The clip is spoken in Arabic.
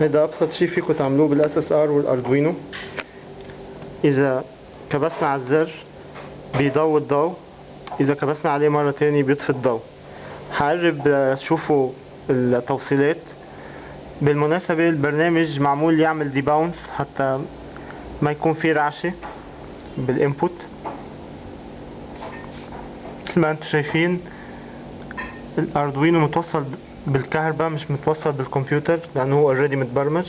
هيدا أبسط شي فيكم تعملوه بال SSR وال Arduino إذا كبسنا على الزر بيضوي الضوء إذا كبسنا عليه مرة تانية بيطفي الضوء. حقرب تتشوفوا التوصيلات. بالمناسبة البرنامج معمول يعمل debounce حتى ما يكون في رعشة بال input مثل ما أنتم شايفين ال Arduino متوصل بالكهرباء مش متوصل بالكمبيوتر لأنه هو already متبرمج.